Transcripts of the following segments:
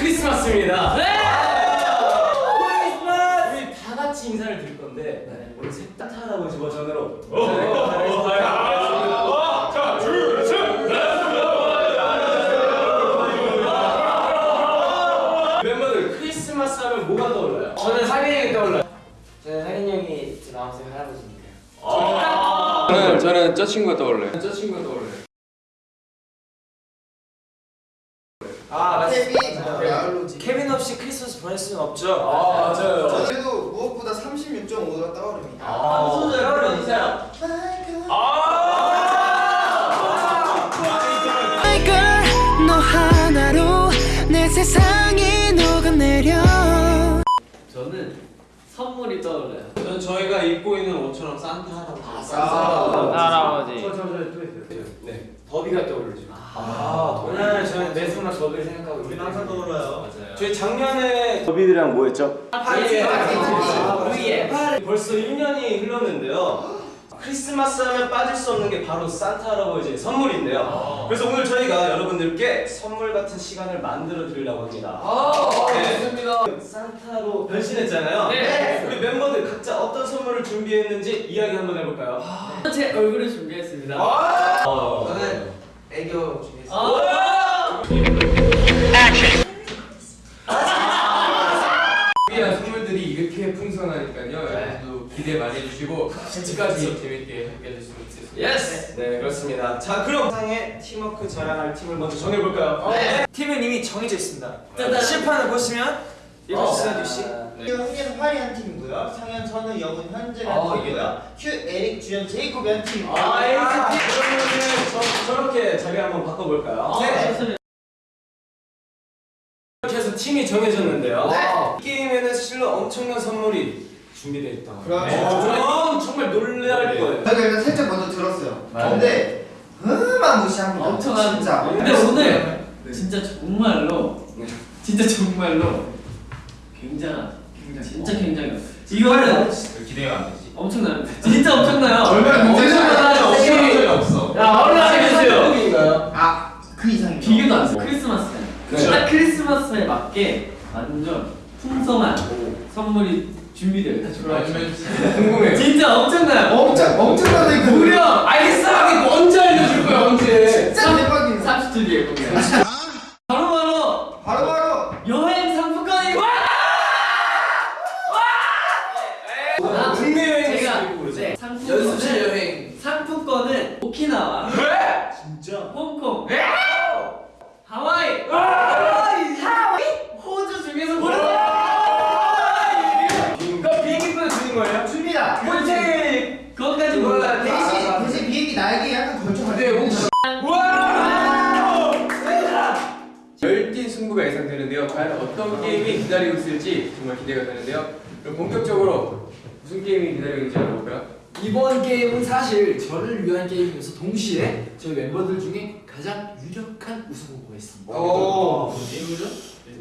크리스마스입니다. 네! 크리스마스! 우리 다 같이 인사를 드릴 건데 우리 셋다 할아버지 버전으로 멤버들 크리스마스 하면 뭐가 떠올라요? 저는 상현이 형이 떠올라요. 저는 상현이 형이 제 마음속 할아버지니까요. 저는 저는 저 친구가 떠올라요. 저 친구가 떠올라요. 아, 맞습니다. 야알로지. 케빈 없이 크리스마스 보낼 수는 없죠. 매수나 저를 생각하고 우리 항상 떠올라요. 맞아요. 저희 작년에 더비들이랑 뭐 했죠? 파티, 파티. V에 벌써 1년이 흘렀는데요. 크리스마스 하면 빠질 수 없는 게 바로 산타 할아버지의 선물인데요. 그래서 오늘 저희가 여러분들께 선물 같은 시간을 만들어 드리려고 합니다. 네. 좋습니다. 산타로 변신했잖아요. 네. 우리 멤버들 각자 어떤 선물을 준비했는지 이야기 한번 해볼까요? 제 얼굴을 준비했습니다. 어, 저는 애교 중에 서. 아! 준비한 선물들이 이렇게 풍성하니까요. 여러분도 기대 많이 해주시고 끝까지 재밌게 함께 해주시면 좋겠습니다. Yes! 네 그렇습니다. 자 그럼 상의 팀워크 자랑할 팀을 먼저 정해볼까요? 네. 팀은 이미 정해져 있습니다. 칠판을 보시면 읽어주세요, 뉴 씨. 현재는 화려한 팀이고요. 상현, 선우, 영훈, 현재가 어, 팀이고요. 큐, 에릭, 주연, 제이콥이 한 팀. 아, 에이스 팀 그러면은 저, 저렇게 자리 한번 바꿔볼까요? 네. 좋습니다. 이렇게 해서 팀이 정해졌는데요. 이 게임에는 실로 엄청난 선물이 준비되어 있다고. 그렇죠. 네. 저는 정말 놀랄 거예요. 저희가 일단 살짝 먼저 들었어요. 근데 어마무시합니다. 엄청난. 진짜. 근데 오늘 진짜 정말로 진짜 정말로 굉장한 진짜 굉장해요. 이거는 기대가 안 되지. 엄청나요. 진짜 엄청나요. 얼마나 엄청나요. 없어요. 적이 없어. 야 얼른 알려주세요. 한국인가요? 아, 그 이상이죠. 비교도 안 돼. 딱 크리스마스에 맞게 완전 풍성한 선물이 준비되어 있다. 궁금해요. 진짜 엄청나요. 엄청, 엄청나게 그 무려 알겠어. 언제 알려줄 거야 언제? 진짜 대박입니다. 30초 뒤에 공개. 어떤 게임이 기다리고 있을지 정말 기대가 되는데요. 그럼 본격적으로 무슨 게임이 기다리고 있는지 알아볼까요? 이번 게임은 사실 저를 위한 게임이면서 동시에 저희 멤버들 중에 가장 유력한 우승 후보가 있습니다. 오.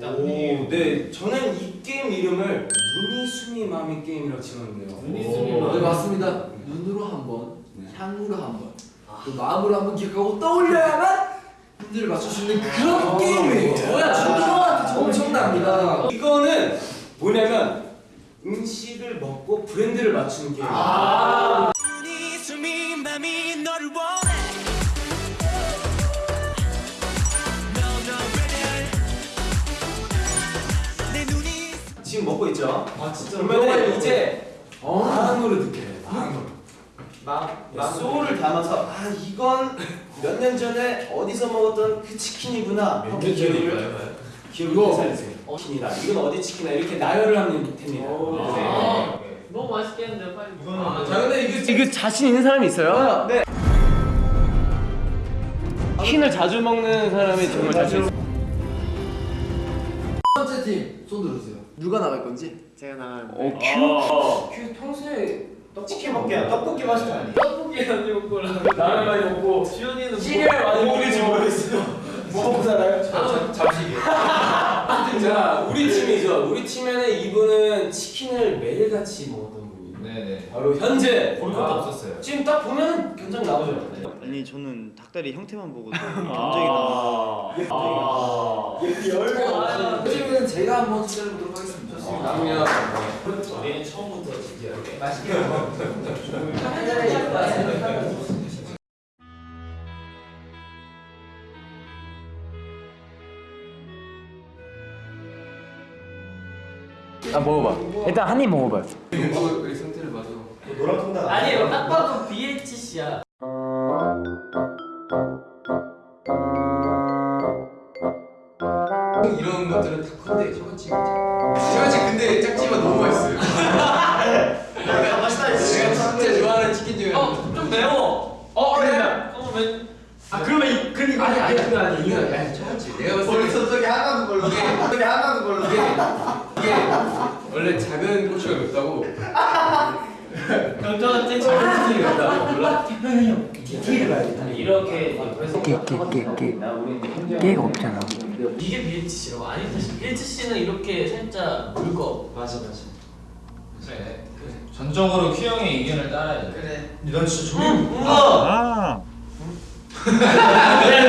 오, 네, 저는 이 게임 이름을 눈이 숨이 마음이 게임이라고 지었는데요. 눈이 숨이 마음이. 네 맞습니다. 눈으로 한 번, 향으로 한 번, 또 마음으로 한 번 기억하고 떠올려야만 를 맞출 수 있는 그런 게임이에요. 뭐야? 중요한 엄청납니다. 이거는 뭐냐면 음식을 먹고 브랜드를 맞추는 게임. 지금 먹고 있죠? 아 진짜. 그러면 이제 마음으로 느껴요. 마음으로. 마음, 소울을 담아서 아 이건 몇 년 전에 어디서 먹었던 그 치킨이구나. 이렇게 기억을 기억을 되살리세요. 치킨이다. 이건 어디 치킨이다. 이렇게 나열을 하면 됩니다. 아, 너무 맛있겠는데 빨리. 아, 자 근데 이게 이거 자신 있는 사람이 있어요? 네. 치킨을 자주 먹는 사람이 정말 자신 있어요. 첫 번째 팀 손 들어주세요. 누가 나갈 건지? 제가 나가는. 어, 큐. 그 평소에 치킨 먹게요. 떡볶이 맛있게 하니. 떡볶이 많이 먹고 라면 많이 먹고 주현이는 시리얼 많이 먹는지 모르겠어요. 뭐 먹고 살아요? 잠시. 자, 우리 팀이죠. 우리 팀에는 이분은 치킨을 매일같이 분이에요. 네. 네네. 바로 현재 볼 것도 없었어요. 지금 딱 보면 견적 나오죠. 네. 아니 저는 닭다리 형태만 보고 아. 감정이 나. 요즘은 제가 한번 투자해 보도록 하겠습니다. 그러면 우리는 처음부터 진지하게. 맛있게 아 먹어봐. 일단 한 입 먹어봐요. 노란 통닭 아니에요. 딱 봐도 BHC야. 이런 것들은 다 컨대 셔가치 셔가치 근데 짝지만 너무 맛있어요. 맛있다 제가 진짜 좋아하는 치킨 중에 하나. 어, 좀 매워. 어 그래. 어, 왜? 아 그러면 이 그런 이거 아니 아니 그거 아니 이거 아니 셔가치 내가 봤을 때 머리서 저기 하나도 걸로 저기 하나도 걸로 이게 이게 원래 작은 고추가 맵다고 견적은 제 작은 소리 같다. 몰라? 깨가 없잖아. 이게 BHC라고 아니 사실 BHC는 이렇게 살짝 물거. 맞아 맞아. 그래. 전적으로 큐 형의 의견을 따라야 돼. 그래 넌 진짜 저기 아. 자,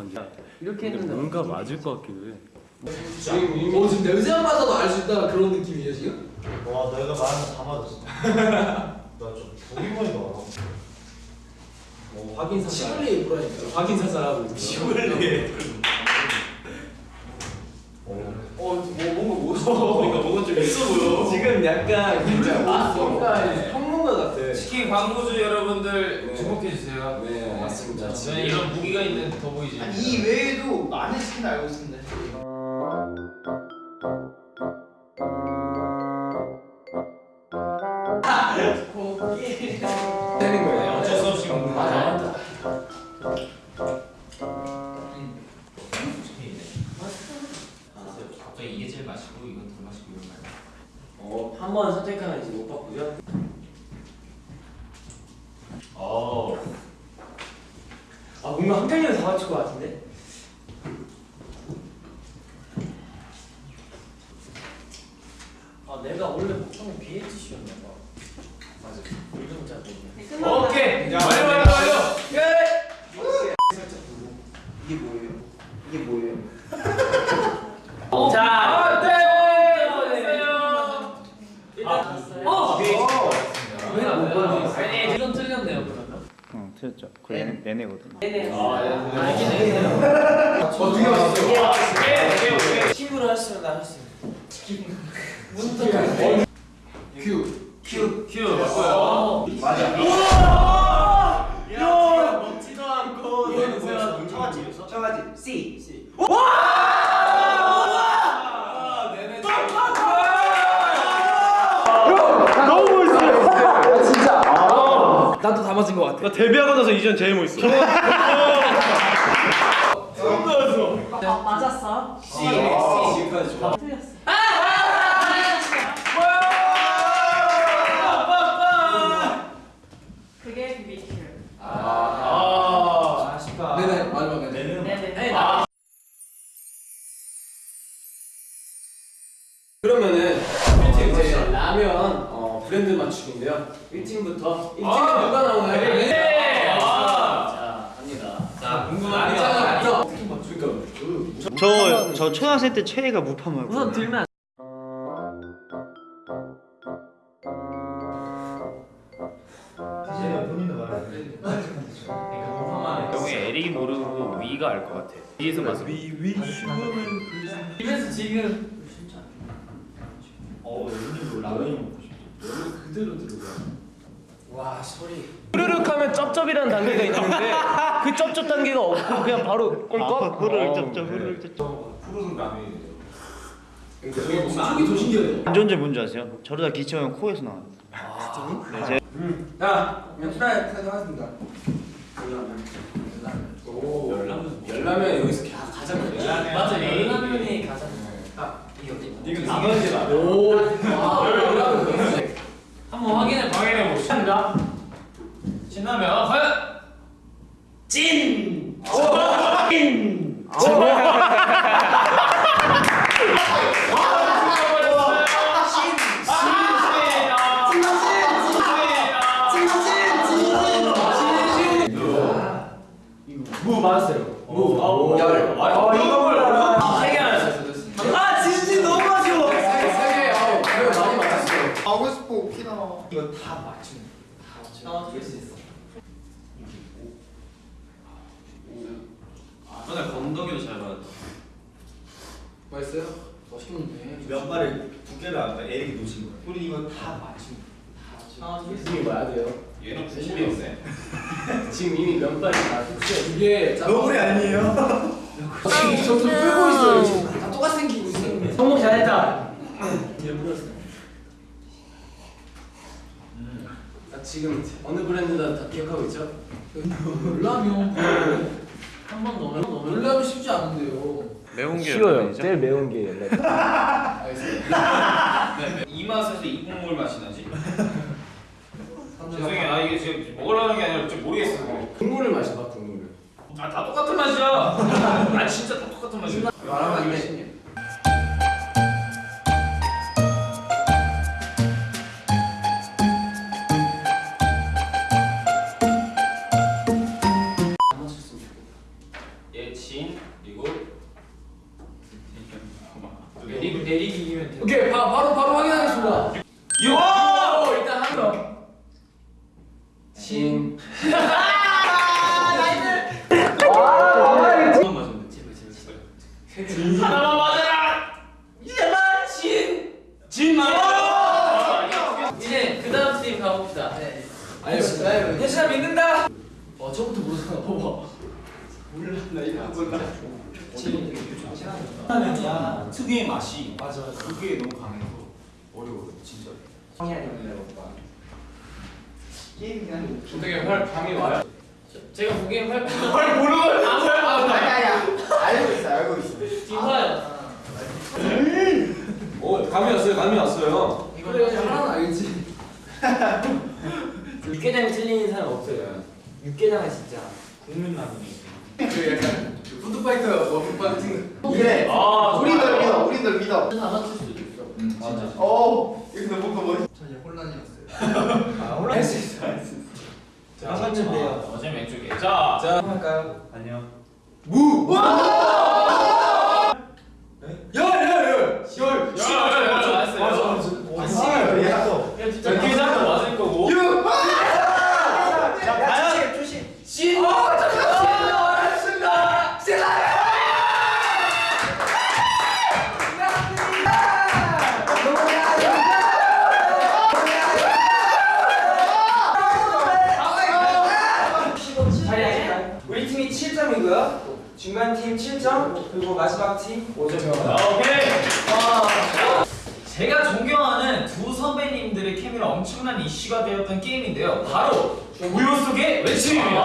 앉아. 이렇게 했는데 뭔가 맞을 것 같기도 해. 지금 오 지금 냄새만 맡아도 알 수 있다 그런 느낌이에요 지금? 와 내가 말한 거다 맞았어 나좀 보기만 해봐 뭐 확인 사살. 시골리 뭐라니까. 확인 사살하고 있어. 시골리 어, 뭐 뭔가 멋있어. 그러니까 뭔가 좀 있어 보여. 지금 약간 진짜 뭔가. 치킨 광고주 여러분들 주목해 주세요. 네, 맞습니다. 저는 이런 무기가 있는 더 보이지. 아니 이 외에도 많은 치킨 알고 있었는데 되는 거예요. 어쩔 수 없이 먹는 맞아 거야. 맞아. 갑자기 이게 제일 맛있고 이건 덜 맛있고 이런 거. 어, 한 번 선택하면 이제 못 바꾸죠? 어. 아 뭔가 한 편이면 다 맞출 것 같은데? 아 내가 원래 목청이 BHC였나 봐. 맞아. 요즘 잘 모르네. 오케이. 완료 완료 완료. 이게 뭐예요? 이게 뭐예요? 자, 아, 네. 일단 어. 왜안 보여? 이건 틀렸네요 그러면. 응 틀렸죠. 그 얘네, 얘네거든. 네네. 아, 알긴 해. 어떻게 맛있어? 오케이 오케이 오케이. 팀으로 했으면 나 했을 큐. 큐 큐. 맞고요. 야, 먹지도 않고 이거는 뭐야 청아집 청아집 C C 맞은 것 같아. 나 데뷔하고 나서 이전 제일 멋있어. 맞았어. C, C까지 좋아. 그게 10% 최애가 무파마고 우선 들면 안... 경우에 그러니까 에릭이 모르고 위가 알 것 같아. 위에서 네, 맞아 위, 위, 그 이거는 집에서 지금 어, 여기 라면이 먹고 싶다 여기 그대로 들어가. 와 소리. 후루룩 하면 쩝쩝이라는 단계가 있는데 그 쩝쩝 단계가 없고 그냥 바로 아, 꿀꺽? 아, 후루룩 어. 쩝쩝 후루룩 쩝쩝. 푸르는 라면이 속이 더 신기해요. 안전제 뭔지 아세요? 저러다 기침하면 코에서 나와요. 자, 그럼 트라이 트라이 하겠습니다. 오, 열라면. 열라면 여기서 가- 가장 열라면. 맞아 열라면이 가장. 이건 라면이다. 오, 아, 열라면. 한번 확인해 확인해 봅시다. 신라면 과연 찐. 찐. 무 맞았어요. 무. 열. 아 이거 세개 맞았어요. 아 진진 너무 아쉬워. 세 개, 어, 그래 많이 맞았어요. 하고 싶어 오키나. 이거 다 맞추는. 어, 될수 있어. 오늘 건더기도 잘 받았다. 맛있어요? 맛있겠는데. 면발을 두께를 아까 에릭이 놓친 거야. 우리 이거 다 맞추는. 이게 봐야 돼요. 얘는 부심이 없네. 지금 이미 면발이 다 됐어요. 이게 너구리 아니에요? 지금 점점 풀고 있어요. 지금 다 똑같이 생기고 있어요. 성공 잘했다. 나 지금 어느 브랜드다 다 기억하고 있죠? 열라면 한 번 넣으면 넣으면 열라면 쉽지 않은데요. 매운 게 쉬워요. 제일 매운 게 열라면. 알겠습니다. 이 맛에서 이 국물 맛이 나지. 죄송해요. 아 이게 지금 먹으려는 게 아니라 좀 모르겠어. 국물을 마셔봐 국물을. 아다 똑같은 맛이야. 아 진짜 다 똑같은 맛이야. 말하면 안 돼. 푸드파이터 워킹 같은 이래. 아 우리 널 믿어. 우리 널 믿어. 다 맞출 수도 있어. 응 맞아. 어. 이거 뭔가 뭐. 전혀 혼란이었어요. 아 올라갈 수 있어. 자, 맞는데요. 어제 왼쪽에. 자. 자. 할까요? 안녕. 열. 마지막 팀 5점. 아, 오케이. 제가 존경하는 두 선배님들의 케미로 엄청난 이슈가 되었던 게임인데요. 바로 우유 속의 외침입니다.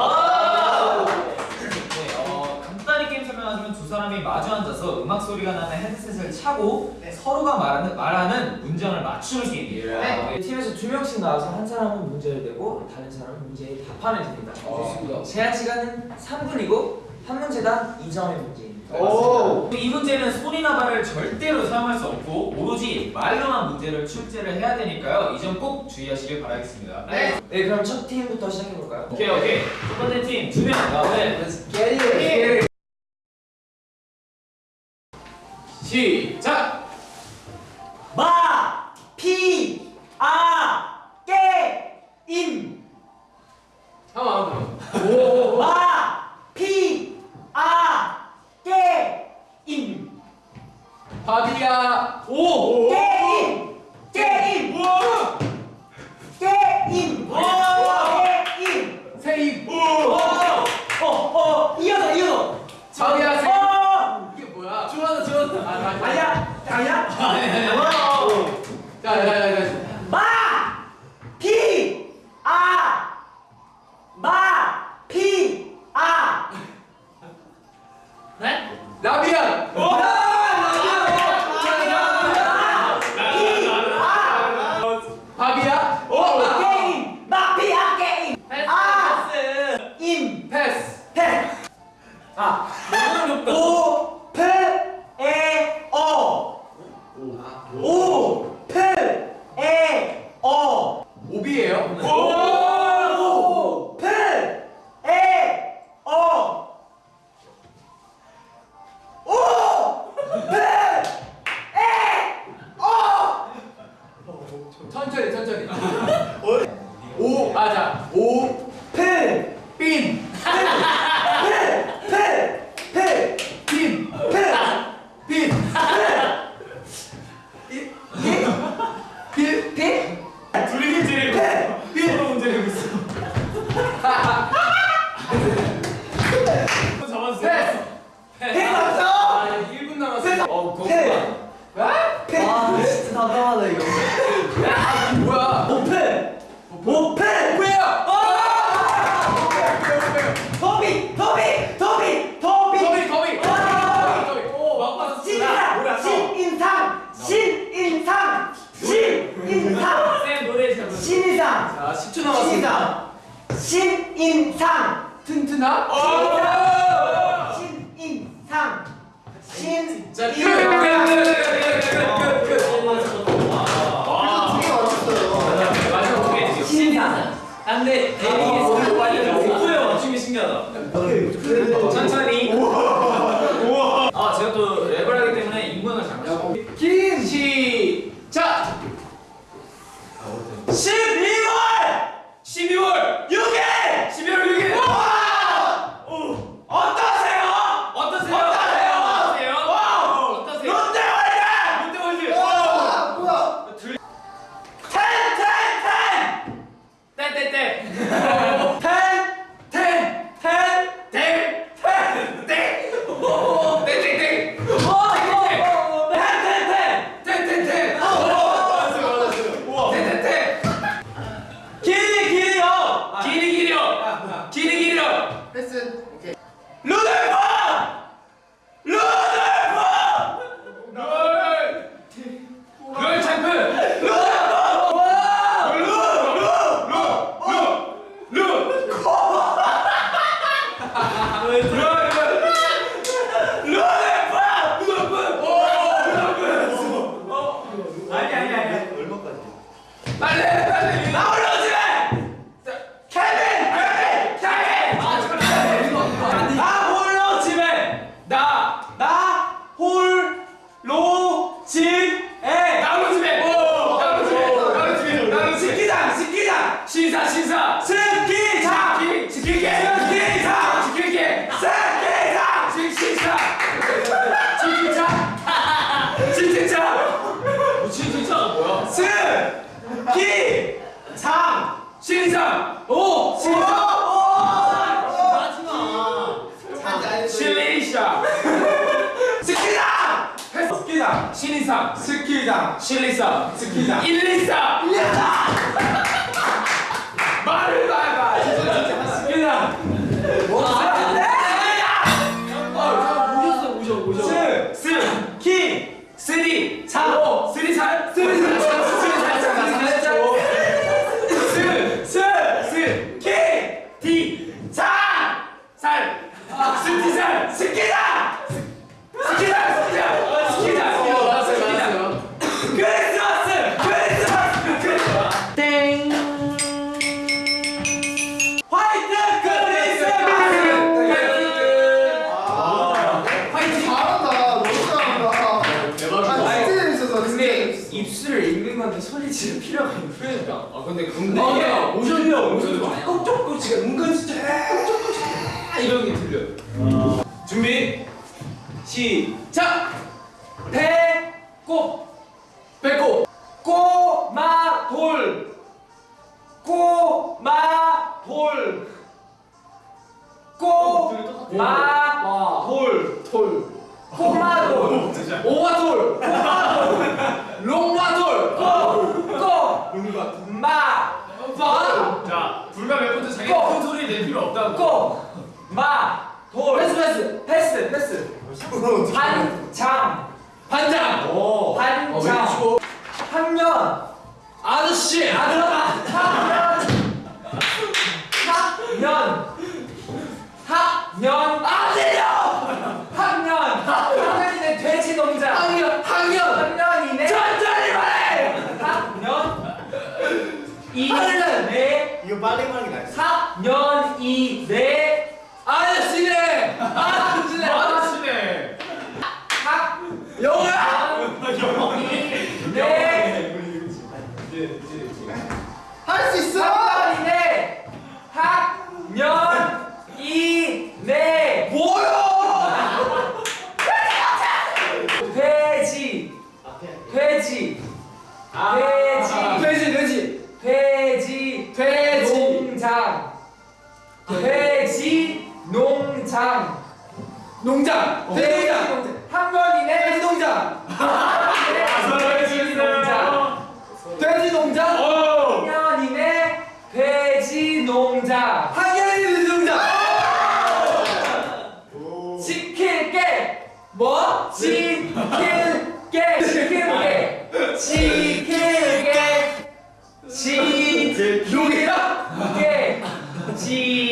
네, 어, 간단히 게임 설명하자면 두 사람이 마주 앉아서 음악 소리가 나는 헤드셋을 차고 서로가 말하는, 말하는 문장을 맞추는 게임이에요. 네. 팀에서 두 명씩 나와서 한 사람은 문제를 내고 다른 사람은 문제에 답하면 됩니다. 좋습니다. 제한 시간은 3분이고 한 문제당 2점의 문제입니다. 오! 이 문제는 소리나 발을 절대로 사용할 수 없고 오로지 말로만 문제를 출제를 해야 되니까요. 이 점 꼭 주의하시길 바라겠습니다. 네. 네, 그럼 첫 팀부터 시작해 볼까요? 오케이 오케이. 첫 번째 팀 두 명. 네. Get it. 시작. 마, 피, 아, 깨, 임. 한번 한번. 마, 바디야 오! 게임! 게임! 오! 게임! 오! 게임! 세임! 오! 어! 어! 이어서 이어서! 밥이야 세 어! 이게 뭐야? 줄어서 줄어서! 아, 아, 아, 아니야! 아니야? 아니야! 예, 예. 어. 자, 자, 자, 자. 신나? 어! 신인상 신인 자, 끝! 끝! 끝! 끝! 그래서 두개 왜요 지금 신기하다 천천히 스키장 스키장 지킬게 스키장 지킬게 스키장 지킬장 지킬장 지킬장 지킬장가 뭐야? 스키장 신상 오 신상 신인상 스키장 신인상 스키장 1, 2, 3 입술을 읽는 건데 소리 지를 필요가 있는 그러니까. 아 근데 근데 아, 오션이 형 오션이 형 꼼짝도 지금 은근 진짜 꼼짝도 아, 이런 게 들려 준비 시작! 그럼 빨리 말하는 게 나아요. 4년 이내 아저씨네! see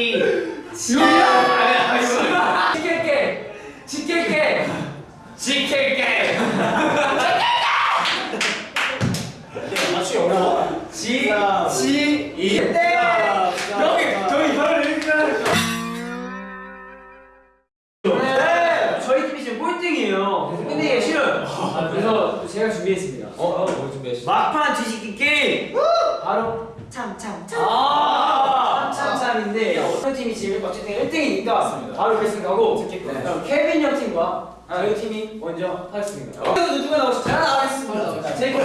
팀과 맞습니다. 바로 결승 하고 듣겠고. 네. 그럼 케빈 형 팀과 아, 저희 팀이 먼저 하겠습니다. 어, 오늘도 누가 나오시죠? 잘 나가겠습니다. 제이크.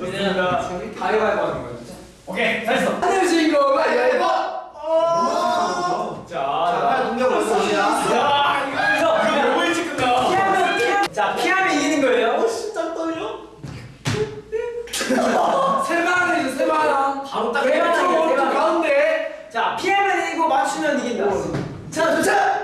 좋습니다. 가위바위보 하는 거예요. 진짜. 오케이, 잘했어. 하늘 주인공. 어. 어, 세마나세마나 바로 딱 대박 가운데 자 피아노 이기고 맞추면 이긴다. 자, 도착!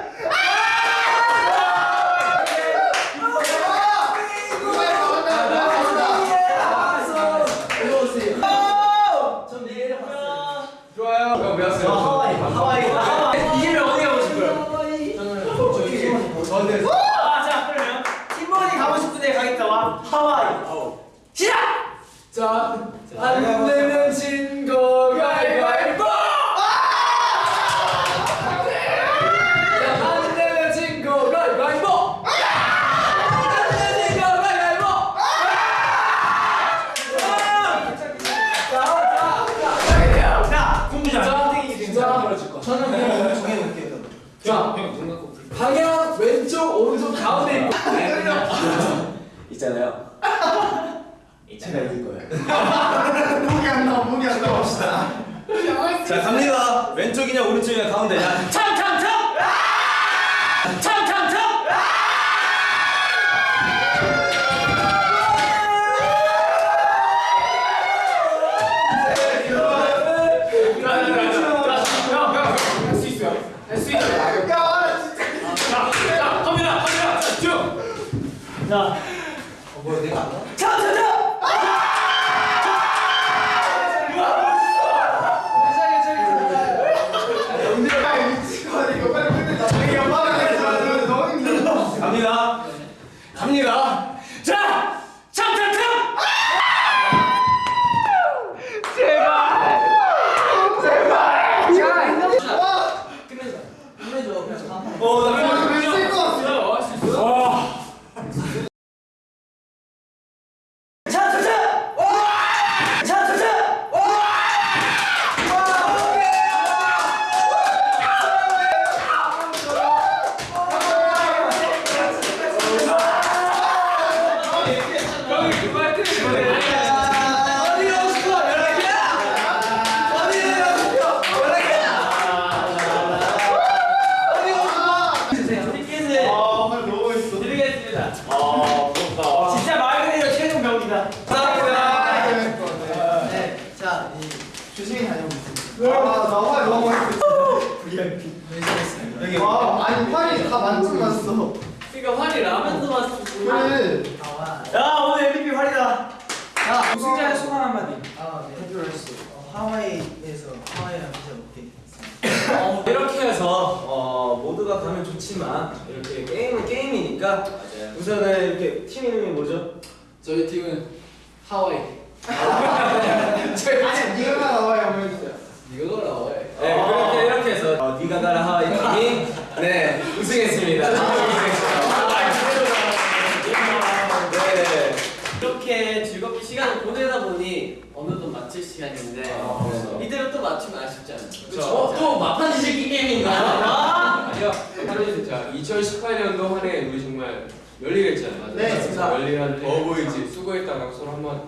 2018년도 한 해 우리 정말 열일했잖아요. 네, 진짜 열일한 더 보이지 수고했다라고 서로 한번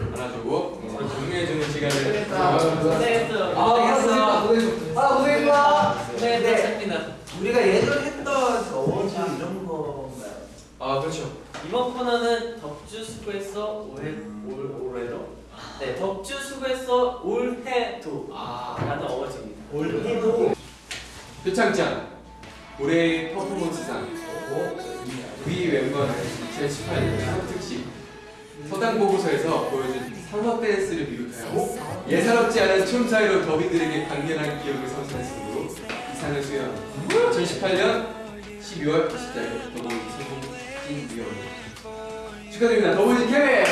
안아주고 서로 격려해주는 시간을 고생했어요. 아 고생했어. 아 고생했어. 네, 네. 우리가 예전에 했던 어워즈 이런 건가요? 아 그렇죠. 이번 코너는 덕주 수고했어 올해 올 올해로 네 덕주 수고했어 올해도 라는 awards입니다. 올해도 표창장 올해의 퍼포먼스상 위 멤버는 2018년 상연 특집 서당 보고서에서 보여준 상연 댄스를 비롯하여 예사롭지 않은 춤사위로 더비들에게 강렬한 기억을 선사했으므로 이 상을 수여합니다. 2018년 12월 24일 더보이즈 성공 추진 위원 축하드립니다. 케미!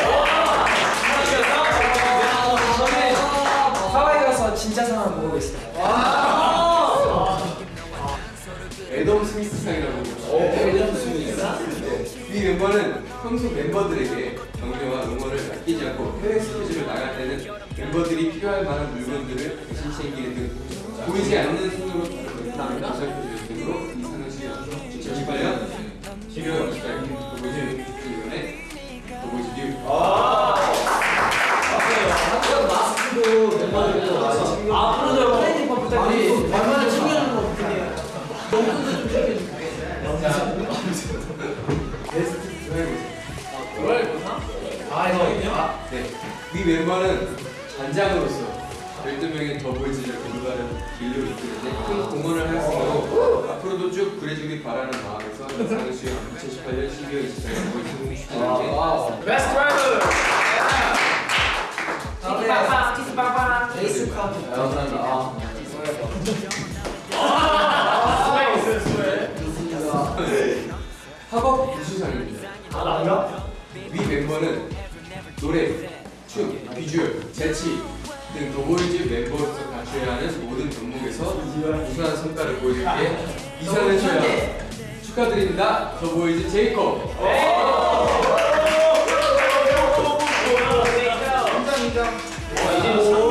하와이 가서 진짜 상을 먹어보겠습니다. 애덤 스미스 상이라고 애덤 스미스 이 멤버는 평소 멤버들에게 격려와 응원을 아끼지 않고 해외 스케줄을 나갈 때는 멤버들이 필요할 만한 물건들을 대신 챙기는 등 보이지 않는 손으로 멤버를 보살펴 위 멤버는 단장으로서 12명의 더보이즈를 올바른 길로 이끄는데 큰 공헌을 하였으므로 앞으로도 쭉 그래주길 바라는 마음에서 상을 수여 2018년 12월 24일 더보이즈 축하드립니다. best driver. 키스빵빵 키스빵빵 에이스 카드 감사합니다. 학업 우수상입니다. 아 나인가? 위 멤버는 노래, 춤, 비주얼, 재치 등 더보이즈 멤버로서 갖춰야 하는 모든 종목에서 우수한 성과를 보여줬기에 이 상을 수여 축하드립니다. 더보이즈 제이콥. 인정 인정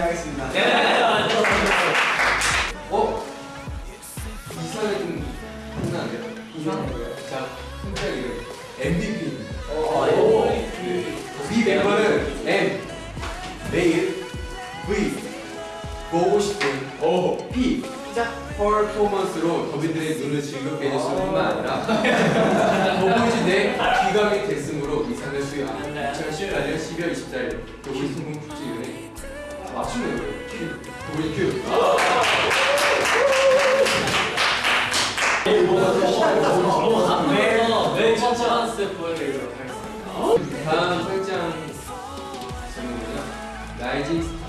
열심히 하겠습니다. 어? 이상을 좀 하면 안 돼요? 이상? 자, 선택 이름 MVP. 위 멤버는 M, 내일, V, 보고 싶은, O, P, 퍼포먼스로 더비들의 눈을 즐겁게 해줬을 뿐만 아니라 더보이즈 내 귀감이 됐으므로 이 상을 수여합니다. 2018년 12월 24일 더보이즈 성공 맞추는 거예요. 큐. 더보이즈 큐. 네, 첫 찬스 보여드리도록 하겠습니다. 다음 설정 제목은요 rising star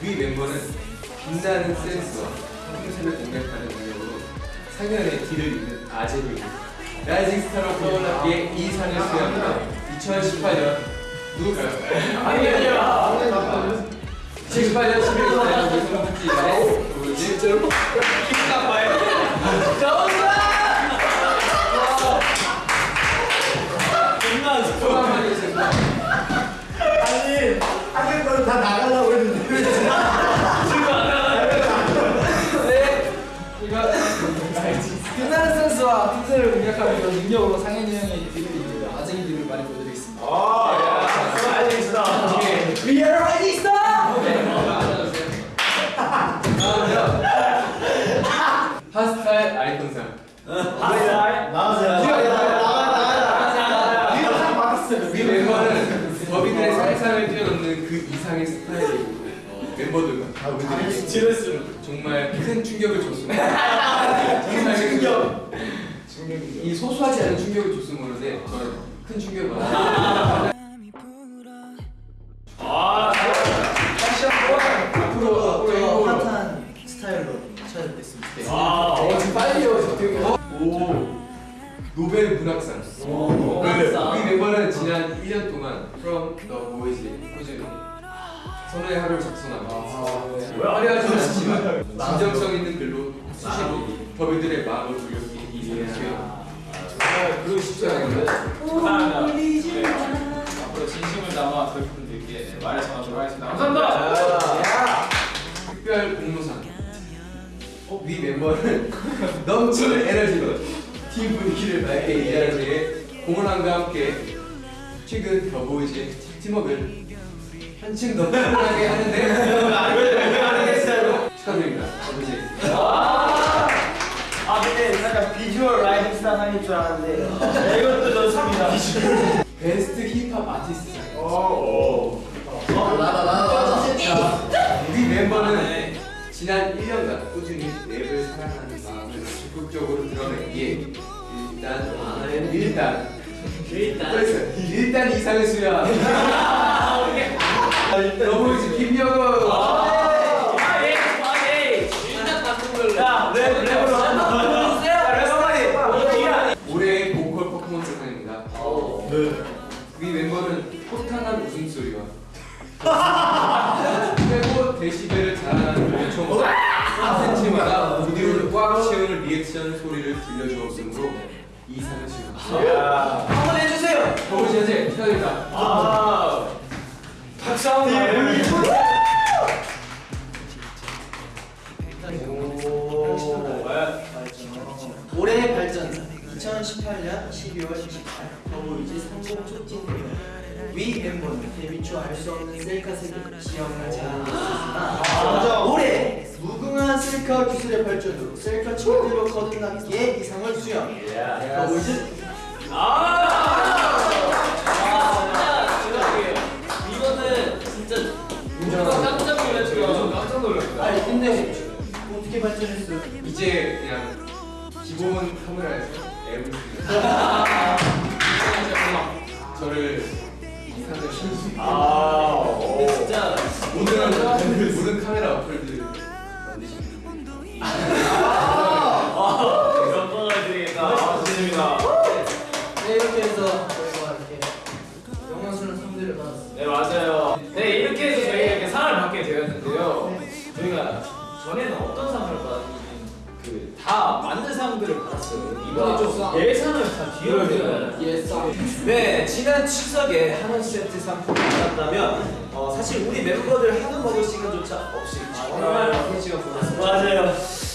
위 멤버는 빛나는 센스와 형태를 공략하는 능력으로 상연의 길을 잇는 아재들입니다 rising star로 떠올랐기에 이 상을 수여합니다 2018년 누굴까요? 아니 아니야. 2018년 11월 4일 무슨 국지에 진짜로? 소감 한마디 해주세요 아니 하는 거는 다 나가려고 했는데 왜 이거 빛나는 센스와 틈새를 공략하는 능력으로 상현이 형의 뒤를 이깁니다. 아쟁이들을 많이 보여드리겠습니다. 알 아이콘상 살. 나가세요. 우리 멤버는 더비들의 살상을 뛰어넘는 그 이상의 스타일이고 멤버들과 지레스. 정말 큰 충격을 줬습니다. 정말 충격. 이 소소하지 않은 충격을 줬으면 모르는데 큰 충격을 받았어요. 노벨 문학상. 문학상. 우리 멤버는 지난 1년 동안 From the Boys 꾸준히 선호의 하루를 작성하고 화려하지 않지만 진정성 있는 글로 수시로 더비들의 마음을 울렸기에 이 상을 정말 그러고 싶지 않은데. 감사합니다. 네. 앞으로 진심을 담아 저희 분들께 말을 전하도록 하겠습니다. 감사합니다. 특별 공모상 위 멤버는 넘치는 에너지로 팀 분위기를 맑게 이해하기 위해 공헌함과 함께 최근 더보이즈의 팀워크를 한층 더 튼튼하게 하는데 축하드립니다 더보이즈 아 근데 약간 visual rising star 상일 줄 알았는데 네, 이것도 좋습니다. best hip hop artist 나나 나. 우리 멤버는 지난 1년간 꾸준히 랩을 사랑하는 마음을 적극적으로 드러내기에 일단 일단. 일단. 그래서 일단 이상을 수여한 더보이즈 김영호 2018년 12월 28일 더보이즈 성공 촉진 대회 위 멤버는 데뷔 초 알 수 없는 셀카 세계 지형을 제안했습니다 올해 무궁한 셀카 기술의 발전으로 셀카 친구들로 거듭남기에 이상을 수여. 더보이즈 아. 깜짝 놀랐다. 아니 근데 어떻게 발전했어요? 이제 그냥 기본 카메라에서 앱을 저를 이상하게 실수 근데 진짜 모든 모든 카메라 어플들 만드시는 분들 예상을 다 뒤엎는 예상 네, 지난 추석에 한원 세트 상품을 받았다면 어, 사실 우리 멤버들 한우 먹을 시간조차 없이 정말 바쁜 시간 보냈습니다. 맞아요.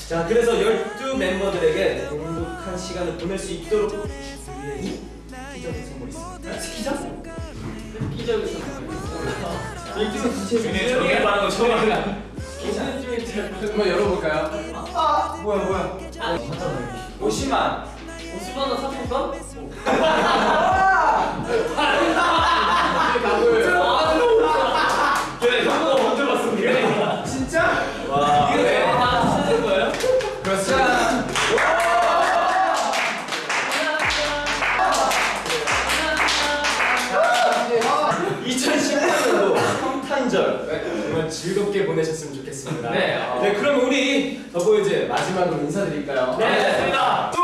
자, 그래서 12 멤버들에게 행복한 시간을 보낼 수 있도록 준비해 기적인 선물이 있습니다. 기적? 획기적인 선물. 중에 저게 받는 거 처음 알아. 한번 열어볼까요? 뭐야, 뭐야? 50만. 50만 원 상품권? 네, 형보다 먼저 봤습니다. 진짜? 와. 이거 네. 다 쓰는 거예요? 그렇습니다. 2018년도 성탄절 정말 즐겁게 보내셨으면 좋겠습니다. 네, 어. 네, 그럼 우리 더보이즈 마지막으로 인사드릴까요? 네, 좋습니다. 둘,